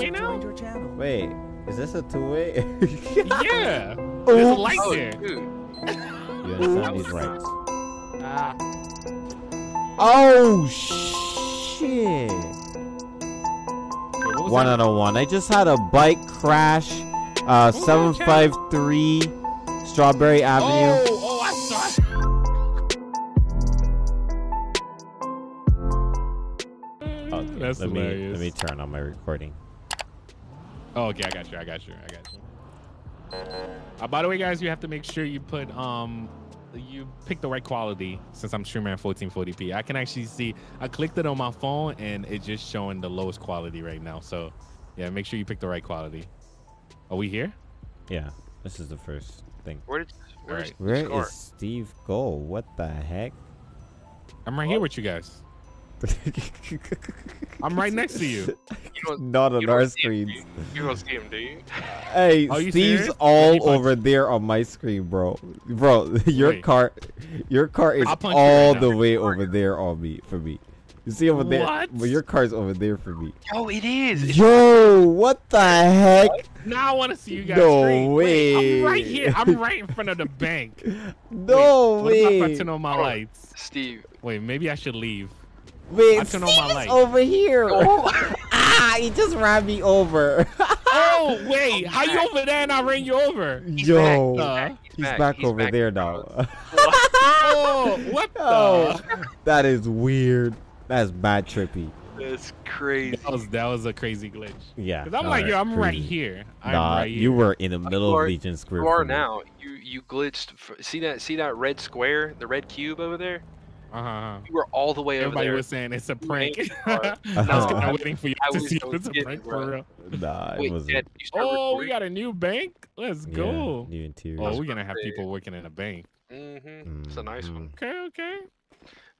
two-way now? Wait, is this a two-way? yeah. There's a light Oh, there. dude. you understand these rights. Ah. Oh shit! Wait, One that? out of one. I just had a bike crash. Uh, was that, seven Chad? five three Strawberry Avenue. Oh, oh, I saw. Okay, That's let me hilarious. let me turn on my recording. Oh, okay, I got you. I got you. I got you. Uh, by the way, guys, you have to make sure you put um you pick the right quality since I'm streaming at 1440p. I can actually see I clicked it on my phone and it's just showing the lowest quality right now. So yeah, make sure you pick the right quality. Are we here? Yeah, this is the first thing. Where did where did Alright. you Where is? Steve go? What the heck? I'm right here with you guys. I'm right next to you. You don't, Not on our see him, screens. you? You don't see him, do you? Hey, you Steve's serious? all Let me punch over there on my screen, bro. Bro, your Wait. car, your car is I'll punch you all right the now. way over there on me for me. You see over there, What? but your car's over there for me. Oh, it is. Yo, what the heck? Now I want to see you guys. No scream. Wait, I'm right here. I'm right in front of the bank. No Wait, what if I way. turn on my Hold on. lights? Steve. Wait, maybe I should leave. Wait, I on my Steve is over here. Oh. ah, he just ran me over. Oh wait, how you over there and I ran you over? Yo, back. he's back, He's over back. there now. Oh, what the? oh, that is weird. That's bad trippy. That's crazy. That was that was a crazy glitch. Yeah. Cause I'm like, yo, I'm right here. I'm Nah, right here. you were in the middle are- of Legion Square. You are for now. You you glitched. f- See that? See that red square? The red cube over there? Uh huh. You were all the way Everybody over there. was saying it's a prank. I hard. was Uh-huh. kind of waiting for you I to was- see I if it's a prank it, for real. Nah, it Wait, wasn't. Dad, Oh, we got a new bank. Let's Yeah, go. new interior. Oh, we're gonna have people working in a bank. Mm-hmm. It's a nice one. Okay, okay.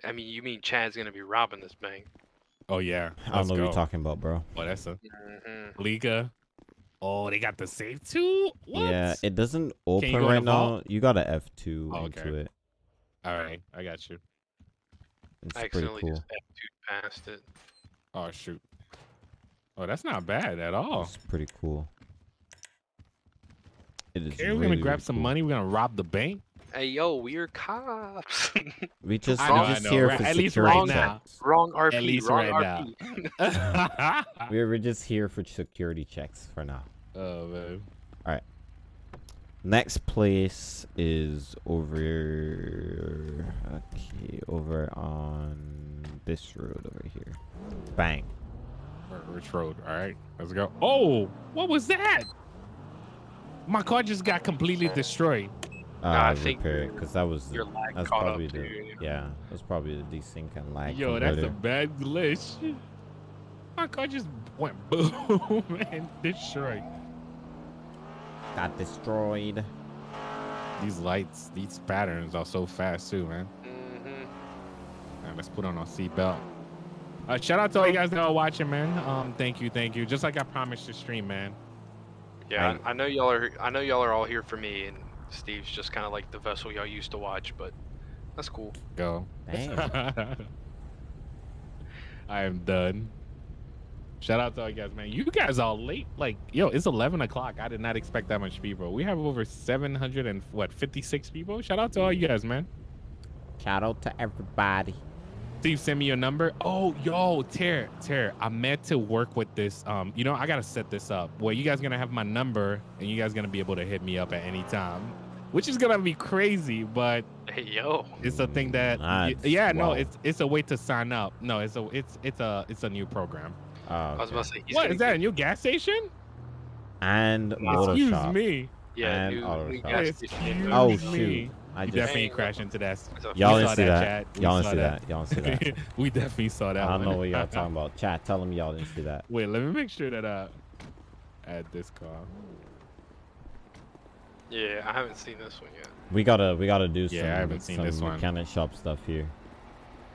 I mean, you mean Chad's gonna be robbing this bank? Oh yeah. I don't Let's know what go. you're talking about, bro. Oh, that's a Mm-hmm. Liga. Oh, they got the safe too. What? Yeah, it doesn't open right the vault? now. You got a F2 Oh, into okay. it. All right, I got you. It's I pretty accidentally cool. just past it. Oh shoot. Oh, that's not bad at all. It's pretty cool. It is. Okay, we're gonna grab really some cool. money. We're gonna rob the bank. Hey, yo, we're cops. We just, know, we're just here Right- for at least security right now. checks. wrong RP. At least wrong right RP. now. We're, we're just here for security checks for now. oh man. Next place is over. Okay, over on this road over here. Bang. Rich Road. All right, let's go. Oh, what was that? My car just got completely destroyed. Uh, I think repair it because that was the, Your that's caught up probably the you. yeah that's probably the desync and lag. Yo, that's a bad glitch. My car just went boom and destroyed. Got destroyed. These lights, these patterns are so fast too, man. Mm-hmm. All right, let's put on our seatbelt. Uh, shout out to all you guys that are watching, man. Um, thank you, thank you. Just like I promised to stream, man. Yeah, I, I know y'all are. I know y'all are all here for me, and Steve's just kind of like the vessel y'all used to watch, but that's cool. Go. I am done. Shout out to all you guys, man. You guys are late. Like, yo, it's 11 o'clock. I did not expect that much people. We have over 700 and what, 56 people. Shout out to all you guys, man. Shout out to everybody. Steve, send me your number. Oh, yo, Ter, Ter, I meant to work with this. Um, you know, I gotta set this up where you guys gonna have my number and you guys gonna be able to hit me up at any time, which is gonna be crazy, but Hey, yo. it's a thing that y- That's yeah, no, it's it's a way to sign up. No, it's a it's it's a it's a new program. Oh, I was about to say. he's is that? A new gas station? and Wow. Excuse Photoshop. me. Yeah, and new, auto new shop. gas Excuse station. Oh me. shoot! I You just definitely Dang. crashed into that. Y'all we didn't see that, that. Y'all didn't see that. that. Y'all didn't see that. we definitely saw that. I don't one. know what y'all talking about. Chat, tell them y'all didn't see that. Wait, let me make sure that I add this car. Yeah, I haven't seen this one yet. We gotta, we gotta do Yeah, I some, haven't seen some this one. mechanic shop stuff here.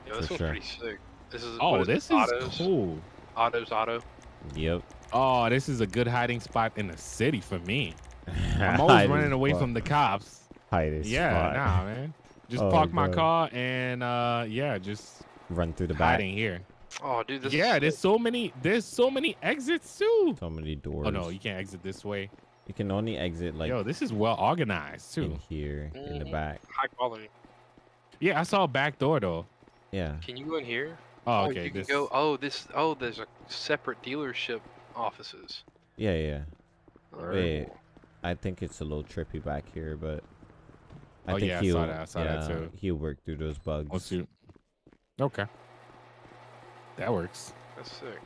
Yeah, this For one's sure. pretty sick. This is. Oh, what is this it? is autos. cool. Autos, auto. Yep. Oh, this is a good hiding spot in the city for me. I'm always running away fuck. from the cops. Hide as Yeah, fuck. nah, man. Just Oh, park my God. car and uh yeah, just Run through the back. hiding here. Oh, dude, this yeah, is there's so many. There's so many exits too. So many doors. Oh no, you can't exit this way. You can only exit like Yo, this is well organized too. in too. here in the Mhm. back. high quality. Yeah, I saw a back door though. Yeah. Can you go in here? Oh, okay. you can This, go. Oh, this. Oh, there's a separate dealership offices. Yeah, yeah. Alright. Wait. I think it's a little trippy back here, but I Oh, think yeah, he'll saw that, I saw that yeah, too. he'll work through those bugs. Let's see. Okay. That works. That's sick.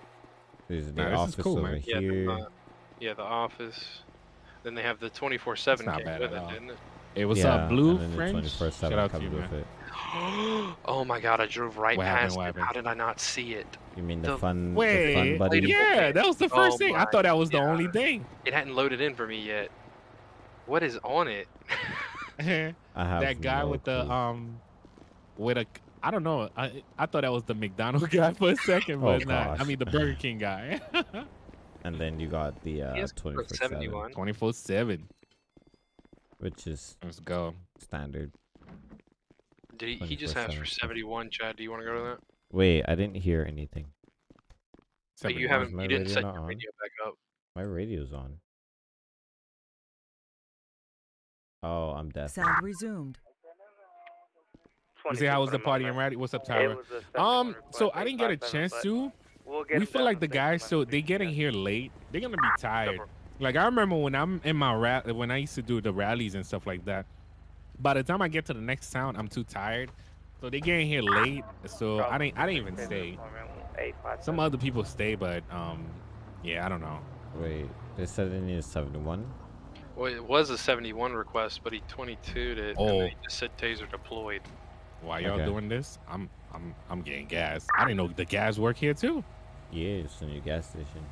There's the Nah, this is office cool, over man. Yeah, here. the, uh, yeah, the office. Then they have the 24/7 not came bad with at it, all. didn't it? Hey, what's yeah, up, Blue and then the French? 24/7 Shout out to you, with man. it. oh my god, I drove right What past What it. happened? How did I not see it? You mean the The- fun, the fun buddy? Yeah, that was the first Oh thing. I thought that was the only thing. It hadn't loaded in for me yet. What is on it? that I have guy no with the clue. um, with a, I don't know. I I thought that was the McDonald guy for a second, Oh, but not. I mean the Burger King guy. and then you got the uh, 24 7. Twenty four seven. which is Let's go. standard. Did he, he just asked for 71, Chad. Do you want to go to that? Wait, I didn't hear anything. But you haven't. my You didn't set your on? radio back up. My radio's on. Oh, I'm deaf. Sound resumed. You see how was the party in Ratty? What's up, Tyler? Um, so I didn't get a chance to. We feel like the guys, so they getting here late. They're gonna be tired. Like I remember when I'm in my rat, when I used to do the rallies and stuff like that. By the time I get to the next town, I'm too tired. So they get in here late. So I didn't, I didn't even stay. Some other people stay, but um, yeah, I don't know. Wait, they said it needs 71? Well, it was a 71 request, but he 22'd it, and Oh. then he just said taser deployed. Why y'all Okay. doing this? I'm, I'm, I'm getting gas. I didn't know the gas work here too. Yeah, it's a new gas station.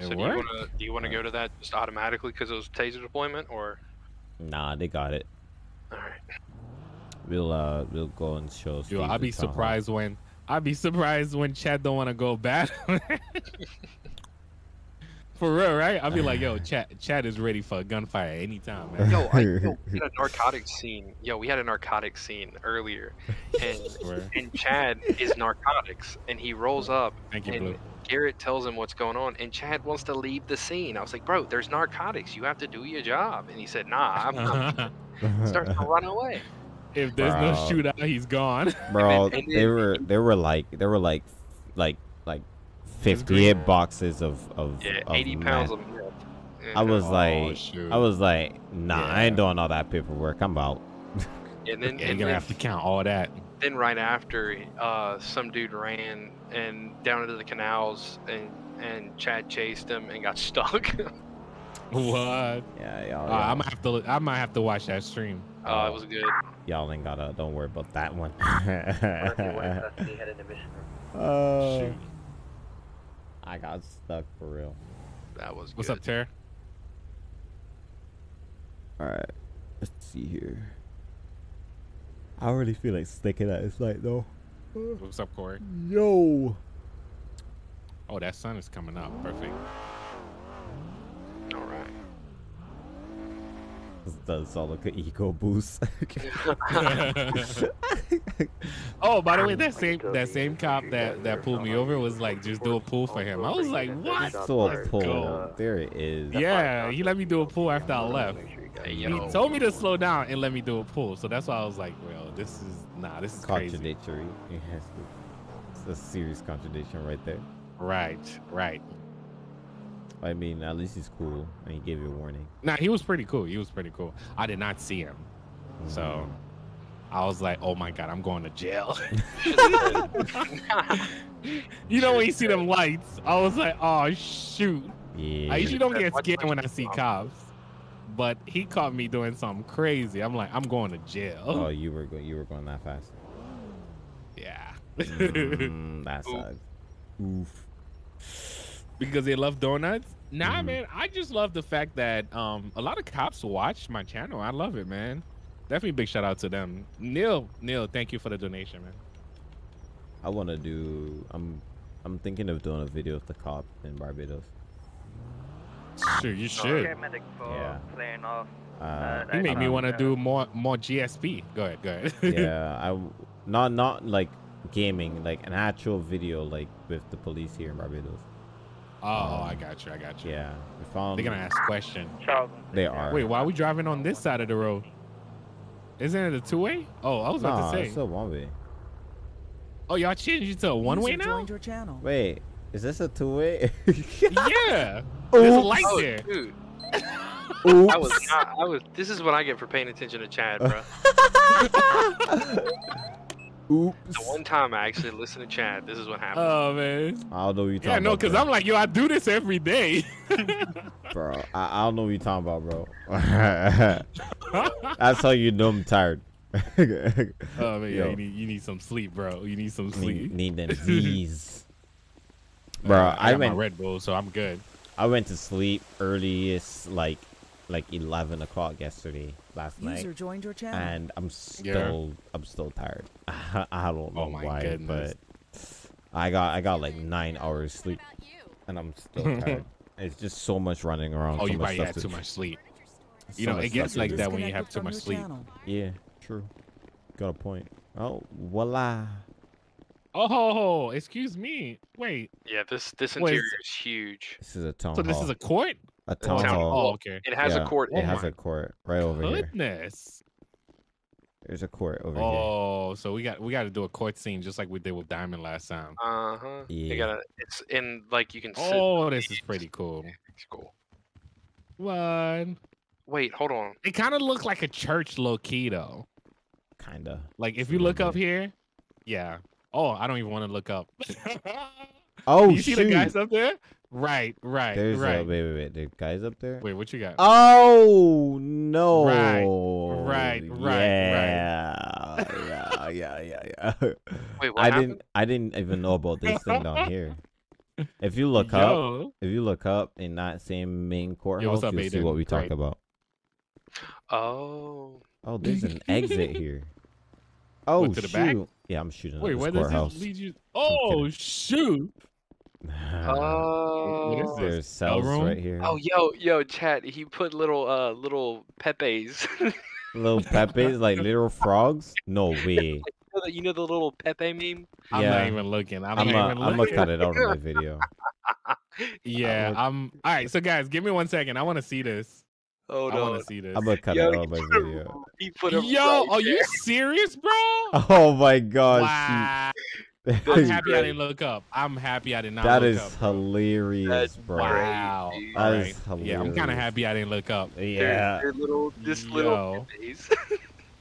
It so do you worked? want to do you want to go to that just automatically because it was taser deployment, or Nah, they got it. All right? We'll uh, we'll go and show. Yo, Steve I'd be town hall. surprised when I'd be surprised when Chad don't want to go bad. For real, right? I'd be like, yo, Chad, Chad is ready for a gunfire anytime, man. Yo, I, yo, we had a narcotics scene. Yo, we had a narcotics scene earlier, and and Chad is narcotics, and he rolls up, Thank you, and Blue. Garrett tells him what's going on, and Chad wants to leave the scene. I was like, bro, there's narcotics. You have to do your job. And he said, Nah, I'm, I'm starting to run away. if there's no shootout, he's gone. Bro, And then- they were they were like there were like like like fifty eight boxes of of, Yeah, of 80 pounds meth. of meth. I was Oh, like shoot. I was like nah I ain't doing all that paperwork I'm out. and then, Yeah, you're gonna then, have to count all that. Then right after, uh, some dude ran and down into the canals, and and Chad chased him and got stuck. What? Yeah, y'all, Uh, I might have to. I might have to watch that stream. uh, it was good. y'all ain't gotta don't worry about that one. headed to Mission Row. oh, Shoot. I got stuck for real. That was What's good. up, Tara? All right, let's see here. I really feel like sticking at this light though. What's up, Corey? Yo. Oh, that sun is coming up. Perfect. All right. This does all like an ego boost. oh, by the way, that same that same cop that that pulled me over was like, just do a pull for him. I was like, what? so Let's pull. There it is. Yeah, he let me do a pull after I left. Hey, He told me to slow down and let me do a pull. So that's why I was like, well, this is nah, this is crazy. Contradictory. Yes, it's a serious contradiction right there. Right, right. I mean, at least he's cool and he gave you a warning. Nah, he was pretty cool. He was pretty cool. I did not see him, so mm-hmm. I was like, oh my god, I'm going to jail. you know when you see them lights, I was like, oh shoot. Yeah. I usually don't get scared when I see cops, but he caught me doing something crazy. I'm like, I'm going to jail. Oh, you were go- you were going that fast. yeah. Mm, that Oof. sucks. Oof. because they love donuts. Nah, Mhm. man. I just love the fact that um a lot of cops watch my channel. I love it, man. Definitely big shout out to them. Neil, Neil, thank you for the donation, man. I want to do. I'm I'm thinking of doing a video with the cop in Barbados. Sure, you should. Paramedic for Yeah. clearing off. Uh, You made me um, want to do more more GSP. Go ahead, go ahead. yeah, I w- not not like gaming, like an actual video, like with the police here in Barbados. Oh, I got you. I got you. Yeah, we found. They're gonna ask question. They are. Wait, why are we driving on this side of the road? Isn't it a two way? Oh, I was about to say. it's a one way. Oh, y'all changed it to a one way now? your channel. Wait, is this a two way? yeah. There's a light Oh, there. dude. Oops. I was not. I was. This is what I get for paying attention to Chad, bro. Oops. the one time I actually listened to Chad, this is what happened. Oh man. I don't know what you're talking Yeah, no, about. because. I'm like, yo, I do this every day. bro. I, I don't know what you're talking about, bro. That's how you know I'm tired. oh man, yeah, you need you need some sleep, bro. You need some sleep. need them Z's. Bro, Uh, I got my Red Bull, so I'm good. I went to sleep earliest like like 11 o'clock yesterday last night. User joined your channel. and I'm still I'm still tired. I don't oh know Oh my why, goodness. but I got I got like nine hours sleep, and I'm still tired. It's just so much running around. Oh, so you much probably stuff had to- too much sleep. so You know, it gets like that when you have too much sleep. channel. Yeah, true. Got a point. Oh, voila. Oh, excuse me. Wait. yeah, this this Wait, interior is huge. This is a town So this is a court? a town, town hall. Oh, okay. It has Yeah, a court. It in has it. a court right over here. Goodness. There's a court over here. Oh, so we got we got to do a court scene just like we did with Diamond last time. Uh huh. Yeah. You gotta. It's in like you can sit. Oh, this is pretty cool. It's cool. What? Wait, hold on. It kind of looked like a church low key though. Kinda. Like if you look little up here, yeah. Oh, I don't even want to look up. Oh you see the guys up there? Right, right, There's uh, right. a wait, wait, wait. The guys up there. Wait, what you got? Oh no! right, right, right. Yeah, yeah, yeah, yeah, yeah. Wait, what I happened? didn't, I didn't even know about this thing down here. If you look up, if you look up in that same main courthouse, what's up, you'll see what we talk Great. about. Oh. Oh, there's an exit here. Oh to the shoot! back? Yeah, I'm shooting Wait, at where this does courthouse. this lead you? Oh shoot! Oh. What is this? There's Cell cells room? right here. Oh, yo, yo, chat. He put little, uh, little Pepe's. Little Pepe's like little frogs. No way. you, know the, you know the little Pepe meme? I'm Yeah. not even looking. I'm, I'm not gonna, even I'm looking. gonna cut it out of my video. Yeah, look- I'm. All right, so guys, give me one second. I want to see this. Oh I no. want to see this. I'm gonna cut Yo, it out of my he put a- video. He put him Yo, right are you serious, bro? Oh my gosh. wow. I'm happy I didn't look up. I'm happy I did not That look up. bro. hilarious, That's bro. Wow. dude. All That right. is Yeah, I'm kind of happy I didn't look up. They're- Yeah, they're little, this Yo. little Pepe's.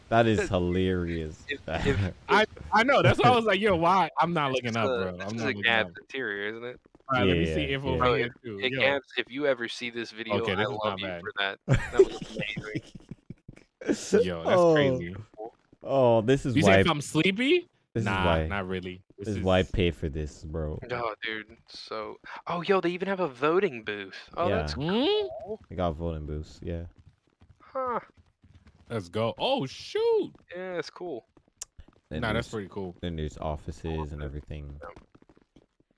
that is hilarious. If- if- I know. That's why I was like, yo, why? I'm not looking up, a- bro. This I'm is not a looking Gab's up. interior, isn't it? All right, let me see Yeah, info yeah. right Bro, here too. Hey, Yo. If you ever see this video, Okay, this I love you bad. for that. That was amazing. Yo, that's oh, crazy. Oh, this is You why. say if I'm sleepy? This nah, is why. not really. This is why I pay for this, bro. Oh, dude. So, oh, yo, they even have a voting booth. Oh, that's Hmm? cool. I got voting booths. Yeah. Huh. Let's go. Oh shoot! Yeah, that's cool. Then Nah, that's pretty cool. Then there's offices and everything.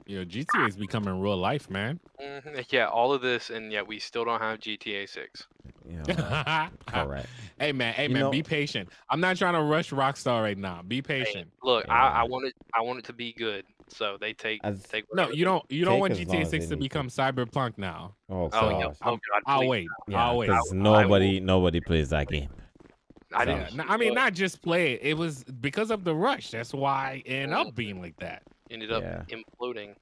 Yo, GTA is becoming real life, man. hmm Yeah, all of this, and yet we still don't have GTA 6. Yeah. Correct. Hey man, hey You man, know- be patient. I'm not trying to rush Rockstar right now. Be Hey, patient. look, I, I want it. I want it to be good. So they take As- take. No, you don't. You don't want GTA 6 to need to. become Cyberpunk now. Oh, Oh, yeah. oh God! I'll wait. Yeah, I'll wait. because I nobody, nobody plays that game. I Yeah, didn't. I mean, not just play it. It was because of the rush. That's why it ended up being like that. Ended up Yeah. imploding.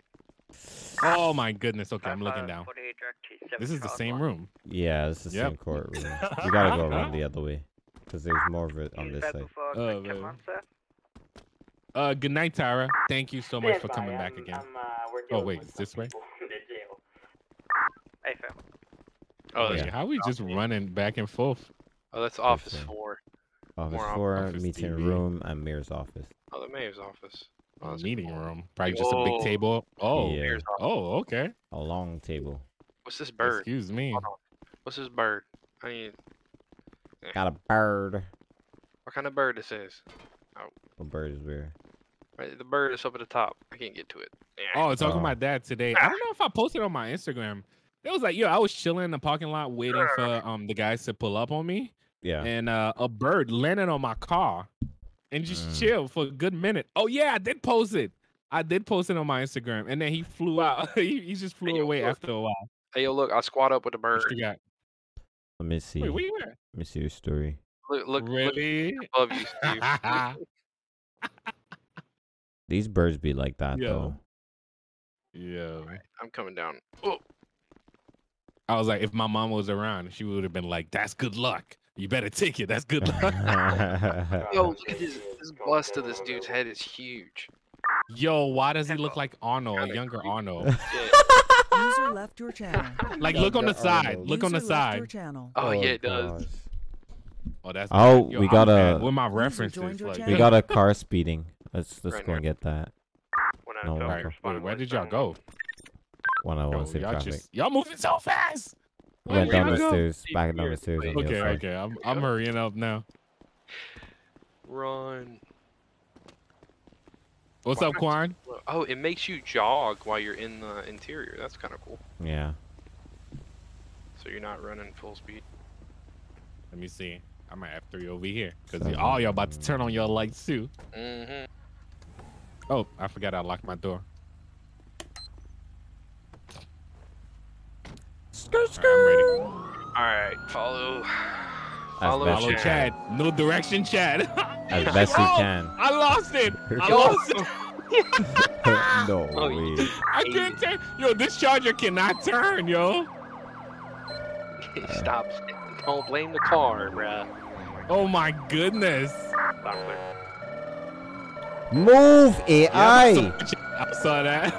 Oh my goodness. Okay, I'm looking down. 48 direct T7 This is the same room. Yeah, this is the Yep. same courtroom. you gotta go around the other way, because there's more of it on this side. Oh, quick check man. on, sir. Uh, good night, Tara. Thank you so much Stand for coming back I'm- again. I'm, uh, Oh wait, with it's this way. people in the jail. Hey, fam. Oh, yeah. how are we just running back and forth? oh, that's Office way. Four. Office More four, office meeting TV. room, and mayor's office. Oh, the mayor's office. Oh, meeting cool. room. Probably just a big table. Oh, Yeah. Oh, okay. A long table. What's this bird? Excuse me. What's this bird? I need. Got a bird. What kind of bird this is? A bird is where? Right, the bird is up at the top. I can't get to it. Yeah. Oh, talking Oh. about that today. I don't know if I posted on my Instagram. It was like, yo, I was chilling in the parking lot waiting for um the guys to pull up on me, Yeah. and uh, a bird landed on my car. And just Mm. chill for a good minute. Oh yeah, I did post it. I did post it on my Instagram, and then he flew out. he, he just flew Hey, away look. after a while. Hey, yo, look, I squat up with a What bird. you got? Let me see. Wait, Let where you at? me see your story. Look, look, look Really? above you, Steve. These birds be like that Yo. though. yeah. I'm coming down. Oh, I was like, if my mom was around, she would have been like, "That's good luck. You better take it. That's good luck." yo, look at this. This bust of this dude's head is huge. Yo, why does he look like Arnold, a younger Arnold? User left your channel. Like, look on the side. Look on the User left your side. Oh, yeah, it does. Oh, oh that's. Oh, Yo, we I'm got bad a with my references. Like, we got a car speeding. Let's let's Right go and get that. No, felt alright, your wait, where did y'all go? One on Yo, one safe y'all traffic. just y'all moving so fast. We went Where down the go? stairs, Deep back down here, the stairs on wait. the Okay, other okay, I'm I'm hurrying up now. Run. What's Why up, not? Quan? Oh, it makes you jog while you're in the interior. That's kind of cool. Yeah. So you're not running full speed. Let me see. I'm at F3 over here because Seven. all y'all about to turn on your lights too. Mm-hmm. Oh, I forgot I locked my door. Skirt, All, right, All right, follow. Follow Follow you Chad. No direction, Chad. As best you Oh, can. I lost it. I lost it. no Oh, way. I can't turn. Yo, this charger cannot turn, yo. Stop. Don't blame the car, bruh. Oh my goodness. Move AI. I saw- I saw that.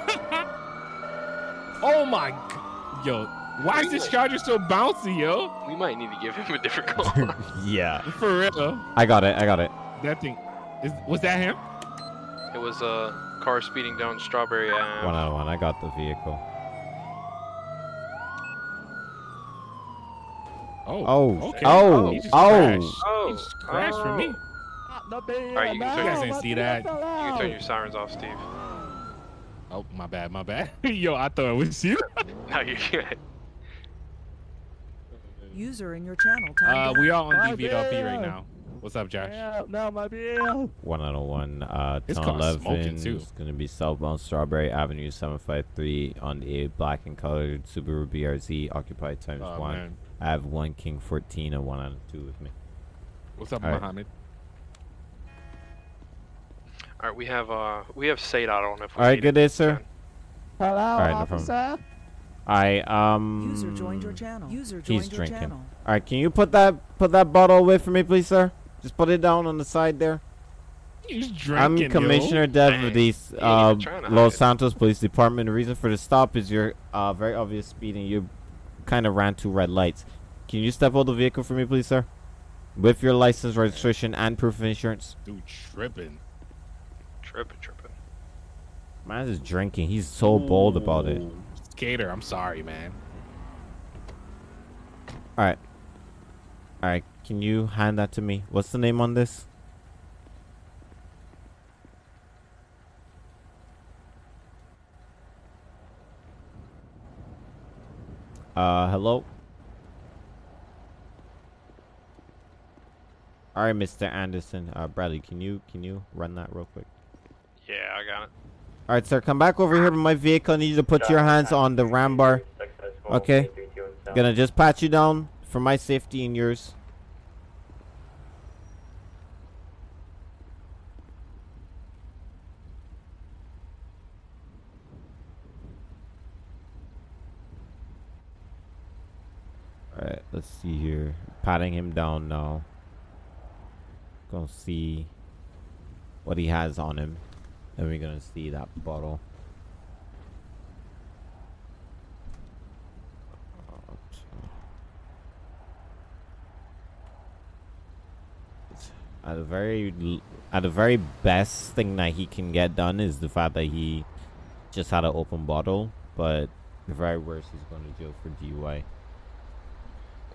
oh my. g- Yo, why is this charger so bouncy, yo? We might need to give him a different car. yeah. For real. I got it. I got it. That thing. Is, was that him? it was a car speeding down Strawberry Ave. One on one. I got the vehicle. Oh. Oh. oh okay. Oh. He oh. just Oh. crashed. Oh, He just crashed for me. Alright, you can You turn, guys didn't see that. you can turn your sirens off, Steve. Oh, my bad, my bad. Yo, I thought it was you. No, you're good. User in your channel. Uh, we are on DVLP right now. What's up, Josh? One on one. Uh, This Tunnel car's smoking, 11 too. is going to be southbound Strawberry Avenue 753 on the black and colored Subaru BRZ occupied times Oh, one. man. I have one King 14 and one on two with me. What's up, All right. Mohammed? All right, we have uh, we have SADOT on if we All right, good day, sir. Hello, All right, no problem. I um. User joined your channel. User joined He's your drinking. channel. All right, can you put that put that bottle away for me, please, sir? Just put it down on the side there. He's drinking. I'm drinking, Commissioner Dev Dang, of the uh, even hide Los. Santos Police Department. The reason for the stop is your uh, very obvious speeding. You kind of ran two red lights. Can you step out of the vehicle for me, please, sir? With your license, registration, and proof of insurance. Dude, tripping. Tripping, tripping. Man is drinking. He's so bold about it. Ooh, Skater, I'm sorry, man. All right. All right. Can you hand that to me? What's the name on this? Uh, hello. All right, Mr. Anderson. Uh, Bradley, can you can you run that real quick? Yeah, I got it. All right, sir. Come back over here to my vehicle. I need you to put your hands on the ram bar. Okay. Gonna just pat you down for my safety and yours. Alright, let's see here. Patting him down now. Gonna see what he has on him. Then we're gonna see that bottle. At the very, at the very best thing that he can get done is the fact that he just had an open bottle. But the very worst, he's going to jail for DUI.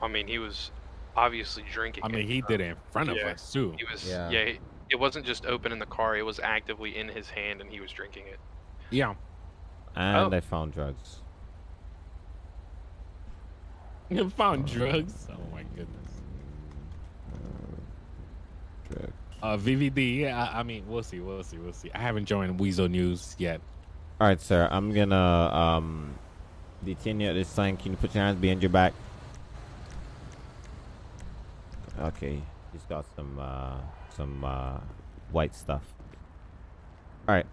I mean, he was obviously drinking. I mean, he did it in front of Yeah. us too. He was. Yeah. Yeah. he- it wasn't just open in the car. It was actively in his hand, and he was drinking it. Yeah. And Oh. I found drugs. You found drugs. Oh my goodness. Drugs. Uh, VVD. I, I mean, we'll see. We'll see. We'll see. I haven't joined Weazel News yet. All right, sir. I'm gonna um detain you at this time. Can you put your hands behind your back? Okay, he's got some uh some uh white stuff. All right,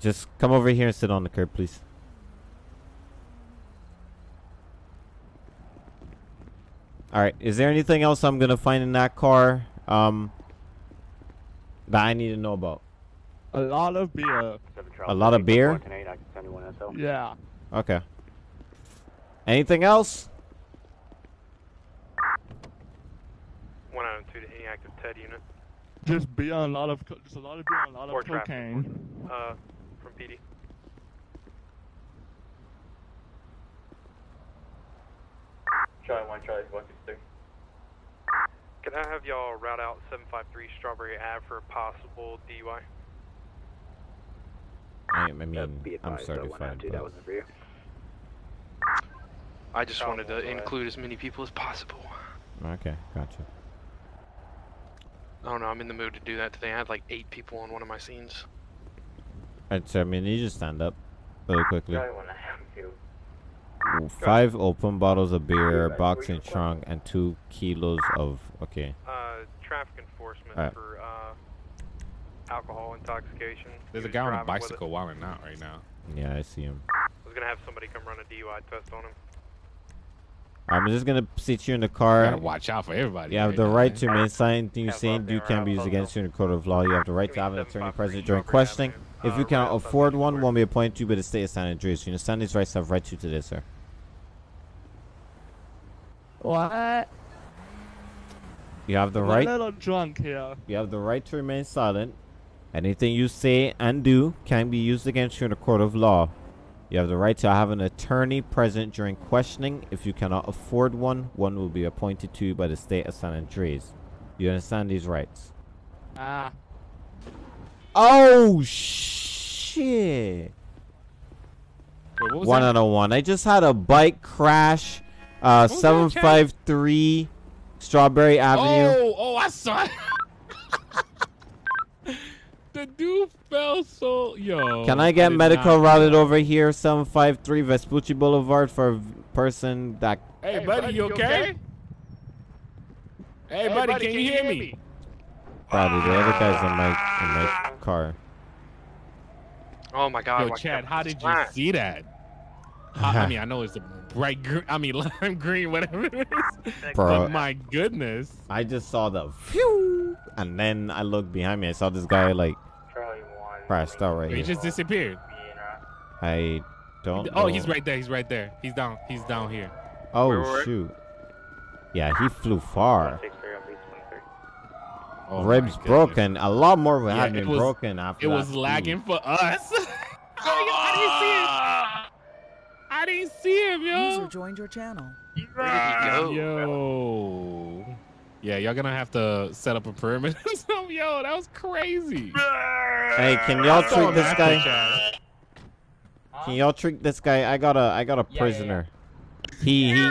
just come over here and sit on the curb, please. All right. Is there anything else I'm gonna find in that car um that I need to know about? A lot of beer. A lot of beer. Yeah. Okay. Anything else? One out of two to any active TED unit. Just be on a lot of co- just a lot of beer and a lot Or of traffic. cocaine. Uh, from PD. Charlie 1, Charlie 163. Can I have y'all route out 753 Strawberry Ave for a possible DUI? I, I mean, I'm certified. but- I just wanted to include as many people as possible. Okay, gotcha. Oh no, I'm in the mood to do that today. I had like eight people on one of my scenes. Alright, so I mean, you just stand up really quickly. Charlie 1, I have you. Ooh, Five open bottles of beer, box and trunk, and two kilos of. Okay. Uh, traffic enforcement Alright. for uh, alcohol intoxication. There's a guy on a driving with bicycle wilding out right now. Yeah, I see him. I was gonna have somebody come run a DUI test on him. I'm just gonna seat you in the You car. gotta watch out for everybody. You have right the now, right man. to remain silent. Anything you say and do can be used against you in a court of law. You have the right to have an attorney present during questioning. If you uh, cannot afford one, one will be appointed to you by the state of San Andreas. You understand these rights have right to you today, sir. What? You have the I'm right. a little drunk here. You have the right to remain silent. Anything you say and do can be used against you in a court of law. You have the right to have an attorney present during questioning. If you cannot afford one, one will be appointed to you by the state of San Andreas. You understand these rights? Ah. Oh shit! Wait, what was One that? out of one. I just had a bike crash. Uh, was that, seven Chad? five three, Strawberry Avenue. Oh, oh, I saw it. the dude fell so yo. Can I get did medical routed over here, 753 Vespucci Boulevard for a v- person that. Hey, buddy, you okay? Hey, buddy, can you hear me? Probably the other guy's in my in my car. Oh my god. Yo, Chad, how did you see that? I, I mean, I know it's a bright green. I mean, lime green, whatever it is. Bro, But my goodness. I just saw the phew, and then I looked behind me. I saw this guy like Charlie 1. crashed out right He here. just disappeared. I don't. Oh, know. he's right there. He's right there. He's down. He's down here. Oh Where, where? shoot. Yeah, he flew far. 163 on beach 23. Oh, Ribs broken. A lot more would Yeah, have it been was- broken after It that was speed. lagging for us. I didn't see it. I didn't see him, User yo. joined your channel. Where did he go? Yo. Yeah, y'all gonna have to set up a perimeter. So, yo, that was crazy. Hey, can y'all That's all treat this guy? after, Can y'all treat this guy? I got a I got a prisoner. He he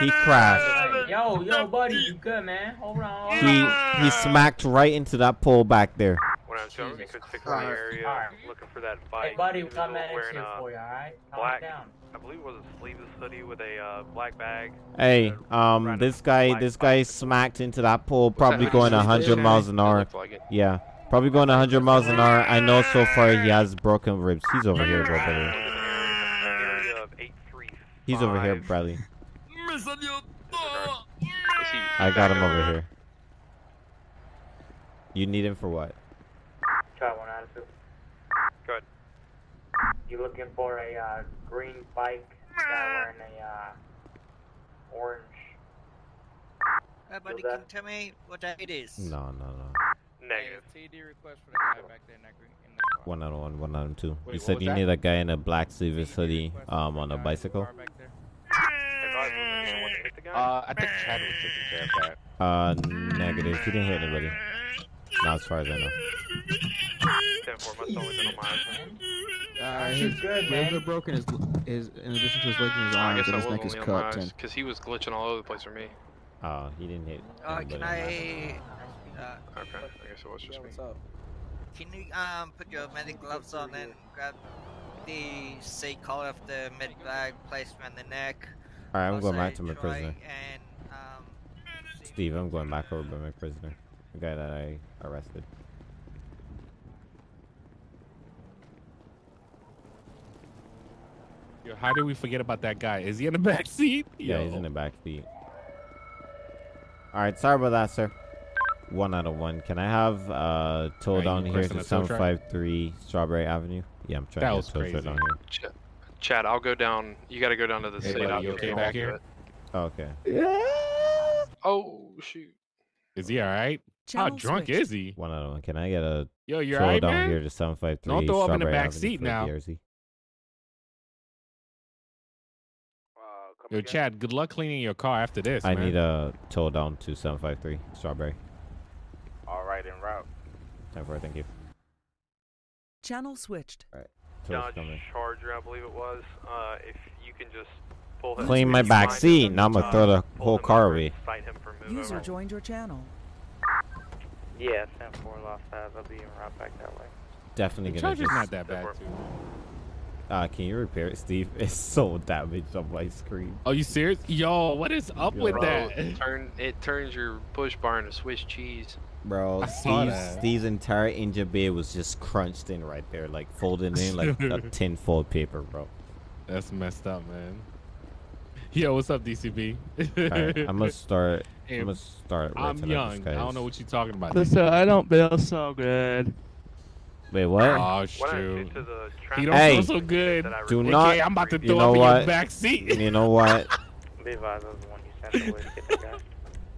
he crashed. Yo, yo, buddy, you good, man? Hold on. Hold He on. he smacked right into that pole back there. When I was going Jesus to stick around the area Alright. looking for that bike. Hey, buddy, he we was got medics wearing here a for you, alright? Calm black- down. I believe it was a sleeveless hoodie with a uh, black bag. Hey, um, this guy this guy bicycle. smacked into that pole, Was that probably going 100 miles an hour. like. Yeah, probably going 100 miles an hour. I know so far he has broken ribs. He's over here, bro, brother. Area of 835. He's over here, Bradley. I got him over here. You need him for what? Charlie 1 attitude. Good. You looking for a uh, green bike guy wearing a uh, orange? Hey, buddy, can you tell me what that it is? No, no, no. Negative. TD request for the guy back there in that green in the car. One out of one, one out of two. Wait, You said you that? need a guy in a black sleeveless TD hoodie, um, on a guy in the bicycle. car back there. Advise wasn't the one that hit the guy? Uh, I think Chad was taking care of that. Uh, negative. He didn't hit anybody. Not as far as I know. 10-4 must only been on my. Uh, He's his good, ribs man. are broken. His, his, in addition to his legs and his I arms, guess and his neck is only on my cut. because he was glitching all over the place for me. Oh, he didn't hit. Uh, anybody can on that. I? Uh, Okay, I guess it was just me. Up? can you um put your medic gloves on and grab the seat collar of the med bag, place around the neck? All right, I'm going back to my try prisoner. And um, Steve, I'm going back over to my prisoner, the guy that I arrested. Yo, how did we forget about that guy? Is he in the back seat? Yeah, he's in the back seat. All right, sorry about that, sir. One out of one. Can I have uh tow Are you down here to the tow truck? 753 Strawberry Avenue? Yeah, I'm trying That to was get tow truck crazy. down here. Ch- Chad, I'll go down. You got to go down to the Hey, city. buddy, you okay back want to do here? it. Oh, okay. Oh shoot! Is he all right? How drunk switched. is he? One out of one. Can I get a Yo, you all tow right, down man? here to 753 Don't throw up in the back Avenue seat now. BRZ? Yo, Chad, good luck cleaning your car after this, I man. need a tow down to 753 Strawberry. All right, en route. Time for it, thank you. Channel switched. Tow's coming. Charger, I believe it was. Uh, if you can just pull him. Clean my back seat. him, Now I'm gonna uh, throw the whole car away. and Fight him for move User over. joined your channel. Yeah, 10 4 Los Faz. I'll be en route back that way. Definitely The gonna Charger's just. not that bad, too. Uh, can you repair it, Steve? It's so damaged on my screen. Are you serious? Yo, what is up Yo. with Bro, that? it turn it turns your push bar into Swiss cheese. Bro, I Steve's. Steve's entire engine bay was just crunched in right there, like folded in like a tin foil paper, bro. That's messed up, man. Yo, what's up, DCB? Alright, I'm gonna start. Hey, I'm gonna start. Right I'm young. I don't know what you're talking about. Listen, I don't feel so good. Wait, what? Oh, shoot. get the He traffic don't Hey, feel so good. that I do report- not- Okay, I'm about to you throw know up in what? your back seat. you know what? Be advised, I was the one you sent away to get that guy.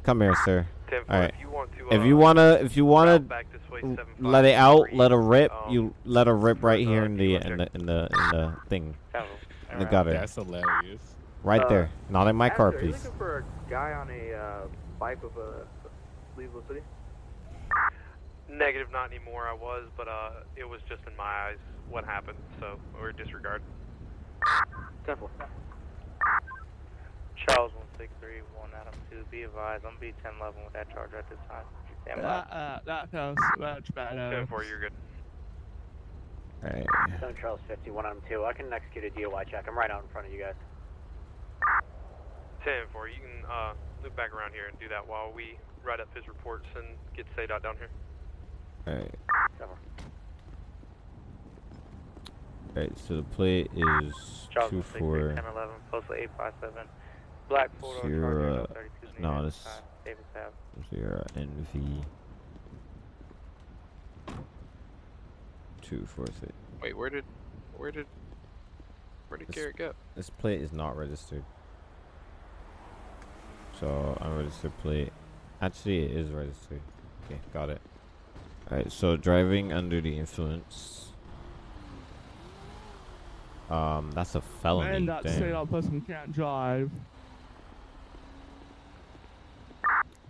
Come here, sir. All right. If you want to, If uh, you wanna, if you wanna route back this way, l- 753, let it out, let it rip. um, You let it rip right uh, here in the in the in the in the thing, in the gutter, That's hilarious. right Uh, there. Not in my car, please. looking for a guy on a bike with a Cleveland City? Negative, not anymore. I was, but uh, it was just in my eyes what happened, so we're disregard. 10 4. Charles 163, 1 Adam 2. Be advised, I'm B10 11 with that charger at this time. Stand by. That, uh, that feels much better. 10 4, you're good. Alright. 7 Charles 50, 1 Adam 2. I can execute a DOI check. I'm right out in front of you guys. 10 4, you can uh, loop back around here and do that while we write up his reports and get SADOT down here. Alright. 10 4. Alright. So the plate is Charles two 163, four. 10 11, postal 857. Black Ford Zero, Charger, uh, no 32 no, needed. this- Time, Zero NV. Two four six. Wait, where did, where did, where did This- Garrett go? This plate is not registered. So unregistered plate. Actually, it is registered. Okay, got it. Alright, so driving under the influence. Um, that's a felony. Man, that damn. straight up person can't drive.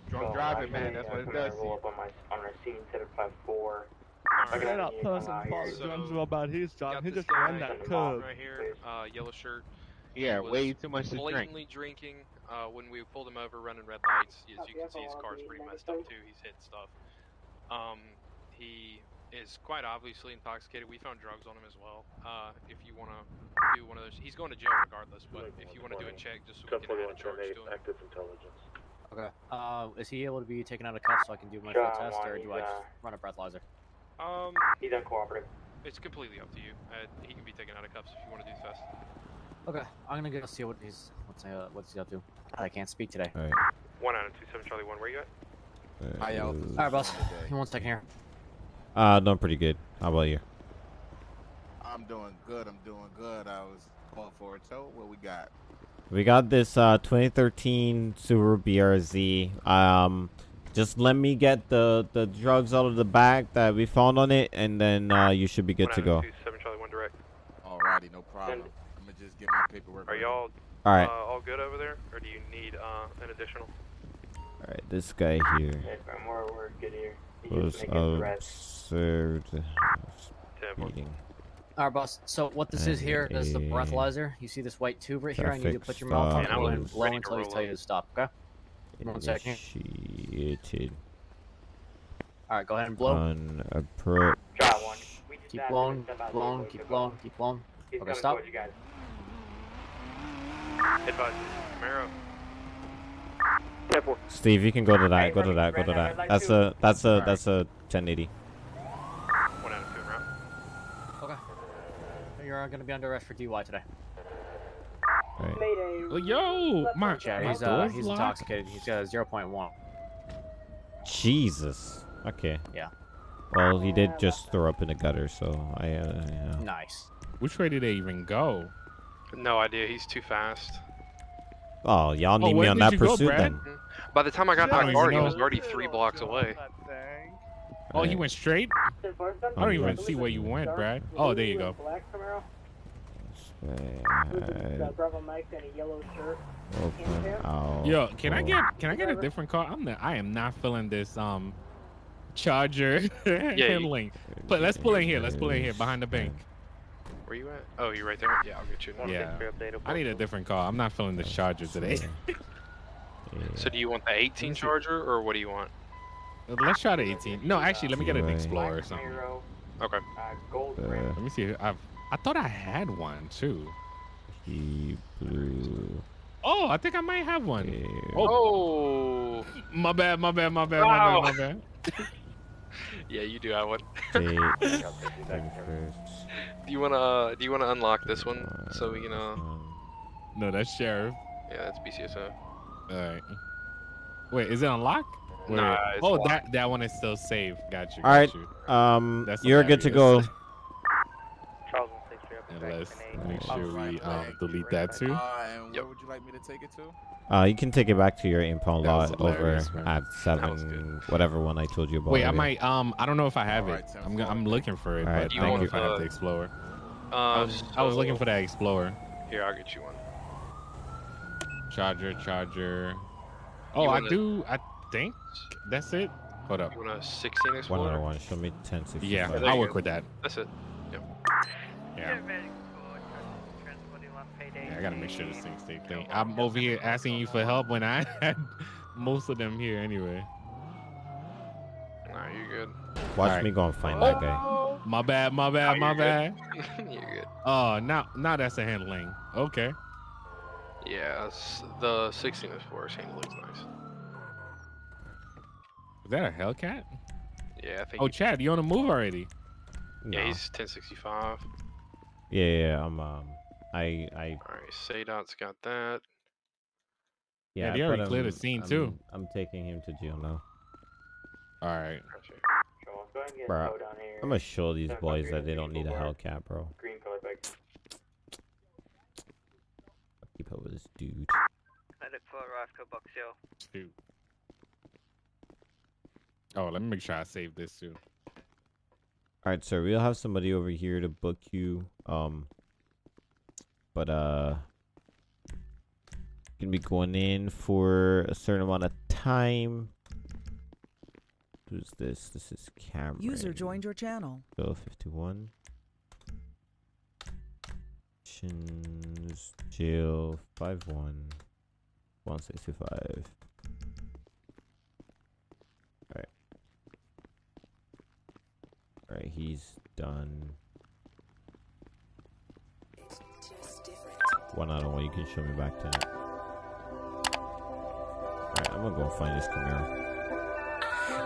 Drunk driving, man. That's what it does. to Roll you. up on my on our scene, set up 5 4. Alright. Straight up person I'm out falls drums about his job. He just ran that curb. right here, uh, yellow shirt. Yeah, way too much to drink. blatantly drinking. Uh, when we pulled him over, running red lights. As you can see, his car's pretty messed up too. He's hit stuff. Um, he is quite obviously intoxicated. We found drugs on him as well. Uh, if you want to do one of those, he's going to jail regardless. But if you want to do a check, just so we can add a charge to him. active intelligence. Okay. Uh, is he able to be taken out of cuffs so I can do my Sure, full test, or do I just run a breathalyzer? Um, He's uncooperative. it's completely up to you. Uh, he can be taken out of cuffs if you want to do the test. Okay, I'm gonna go see what he's what's uh, what's he up to. I can't speak today. Alright. One out of two seven Charlie one. Where you at? Uh, High altitude. All right, boss. for the day. Give me one second here. Uh, doing pretty good. How about you? I'm doing good. I'm doing good. I was going for a tow. What we got? We got this uh 2013 Subaru BRZ. Um, just let me get the the drugs out of the bag that we found on it, and then uh, you should be good to go. of two seven Charlie one direct. Alrighty, no problem. I'm gonna just get my paperwork. Are ready. y'all All right, uh, all good over there, or do you need uh, an additional? all right. This guy here Yes, ma'am, we're, we're good here. He's was just observed speeding. All right, boss. So what this is here is the breathalyzer. You see this white tube right here? I need you to put your mouth on it stop and blow until he roll tell you to stop. Okay? One second. Initiated. Alright, go ahead and blow. On approach. Try one. Keep blowing, to step out the blowing, keep blowing, keep blowing. Okay, stop. towards you guys. Advise Camaro. Steve, you can go to that. Go to that. Go to that. That's a that's a that's a 1080. One out of two, right? Okay. You're gonna be under arrest for DUI today. Right. Oh, yo, my, Yeah, he's uh he's locked. intoxicated. He's got a 0.1. Jesus. Okay. Yeah. Well, he did just throw up in the gutter, so I uh, yeah. Nice. Which way did they even go? No idea. He's too fast. Oh, y'all need me on that you go, pursuit then. By the time I got I to my car, he was already three blocks away. Oh, he Right. went straight. I don't even see where you went, Brad. Oh, there you go. Black Camaro. Right. Got Bravo Mike and a yellow shirt. Open. Yo, can I get can I get a different car? I'm not, I am not feeling this um Charger handling. But let's pull in here. Let's pull in here behind the bank. Where you at? Oh, you're right there? Yeah, I'll get you. Yeah. I need a different car. I'm not feeling this Charger today. So do you want the 18 Charger or what do you want? Let's try the 18. No, actually, let me get an Explorer or something. Okay. uh, gold Uh. Let me see. I've I thought I had one too. He blew. Oh, I think I might have one. here. Oh. My bad, my bad, my bad, Wow. my bad, my bad. Yeah, you do have one. Date, thing first. Do you wanna uh, do you wanna unlock this one so we can uh Um, No, that's Sheriff. yeah that's BCSO. All right. Wait, is it unlocked? Wait, Nah, wait. it's oh, locked. that that one is still saved. Got you. All right. got you. Um, That's you're good to go. Hilarious. Charles one six three up And back let's make sure we Alright, um, delete that too. Uh, and Yep. where would you like me to take it to? Uh, you can take it back to your impound That lot over man. at seven, whatever one I told you about. Wait, I might. Um, I don't know if I have All it. right, I'm I'm looking for it, All right, but I You don't know if I have the- the Explorer. I Uh, was, I was looking for that Explorer. Here, I'll get you one. Charger, charger. Oh, I wanna- do. I think that's it. Hold up. You want a 16 one Explorer? other one. Show me ten sixty. Yeah, there I'll work go. with that. That's it. Yeah. Yeah, I gotta make sure this thing stay clean. I'm over here asking you for help when I had most of them here anyway. Nah, you're good. Watch Alright. me go and find that guy. My bad, my bad, Oh, my bad. you're good. Oh, now now that's a handling. Okay. Yeah, the 16 is Explorer handling's nice. Is that a Hellcat? Yeah, I think. Oh, Chad, you on the move already? yeah, No. he's 1065. Yeah, yeah, yeah. I'm um, I, I, All right, Sadot's got that. yeah. Yeah, they already cleared the scene I'm, too. I'm taking him to jail now. All right. Gotcha. Charles, go ahead and get Bruh, towed down here. I'm gonna show these boys that they don't need a Hellcat, bro. Green color bike. Keep up with this dude. I look for Roscoe Box Hill. Shoot. Oh, let me make sure I save this too. All right, sir. We'll have somebody over here to book you. Um, but uh, gonna be going in for a certain amount of time. Who's this? This is Cameron. User joined your channel. Bill 51. Shins Jail 51 165. Alright, he's done. One out of one, you can show me back to it. Alright, I'm gonna go find this Camaro.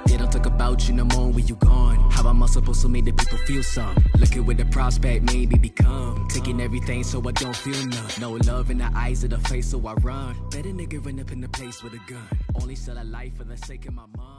They don't talk about you no more when you gone. How am I supposed to make the people feel some? Looking with the prospect, maybe become. Taking everything so I don't feel none. No love in the eyes of the face, so I run. Better nigga run up in the place with a gun. Only sell a life for the sake of my mom.